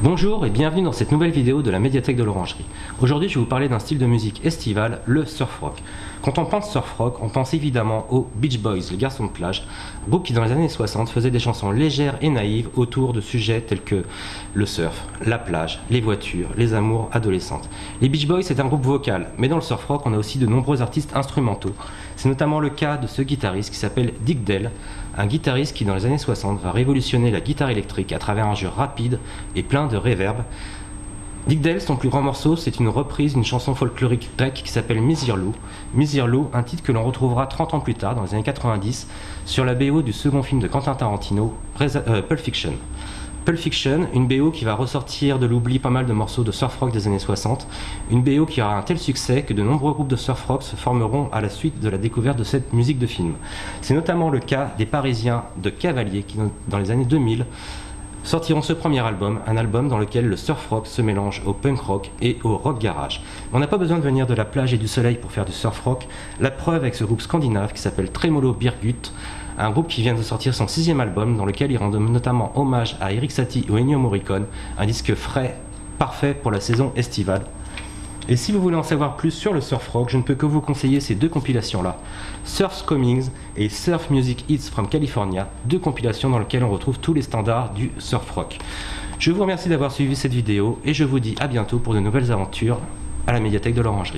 Bonjour et bienvenue dans cette nouvelle vidéo de la médiathèque de l'Orangerie. Aujourd'hui je vais vous parler d'un style de musique estival, le surf rock. Quand on pense surf rock, on pense évidemment aux Beach Boys, les garçons de plage, groupe qui dans les années 60 faisait des chansons légères et naïves autour de sujets tels que le surf, la plage, les voitures, les amours adolescentes. Les Beach Boys c'est un groupe vocal, mais dans le surf rock on a aussi de nombreux artistes instrumentaux. C'est notamment le cas de ce guitariste qui s'appelle Dick Dell, un guitariste qui dans les années 60 va révolutionner la guitare électrique à travers un jeu rapide et plein de réverb. Dick Dale, son plus grand morceau, c'est une reprise d'une chanson folklorique grecque qui s'appelle Misirlou. Misirlou, un titre que l'on retrouvera 30 ans plus tard, dans les années 90, sur la BO du second film de Quentin Tarantino, euh, Pulp Fiction. Pulp Fiction, une BO qui va ressortir de l'oubli pas mal de morceaux de surf rock des années 60, une BO qui aura un tel succès que de nombreux groupes de surf rock se formeront à la suite de la découverte de cette musique de film. C'est notamment le cas des Parisiens de Cavalier qui, dans les années 2000, sortiront ce premier album, un album dans lequel le surf rock se mélange au punk rock et au rock garage. On n'a pas besoin de venir de la plage et du soleil pour faire du surf rock, la preuve avec ce groupe scandinave qui s'appelle Tremolo Birgut, un groupe qui vient de sortir son sixième album dans lequel il rend notamment hommage à Eric Satie ou Ennio Morricone, un disque frais, parfait pour la saison estivale. Et si vous voulez en savoir plus sur le surf rock, je ne peux que vous conseiller ces deux compilations-là. Surf Comings et Surf Music Hits from California, deux compilations dans lesquelles on retrouve tous les standards du surf rock. Je vous remercie d'avoir suivi cette vidéo et je vous dis à bientôt pour de nouvelles aventures à la médiathèque de l'Orangerie.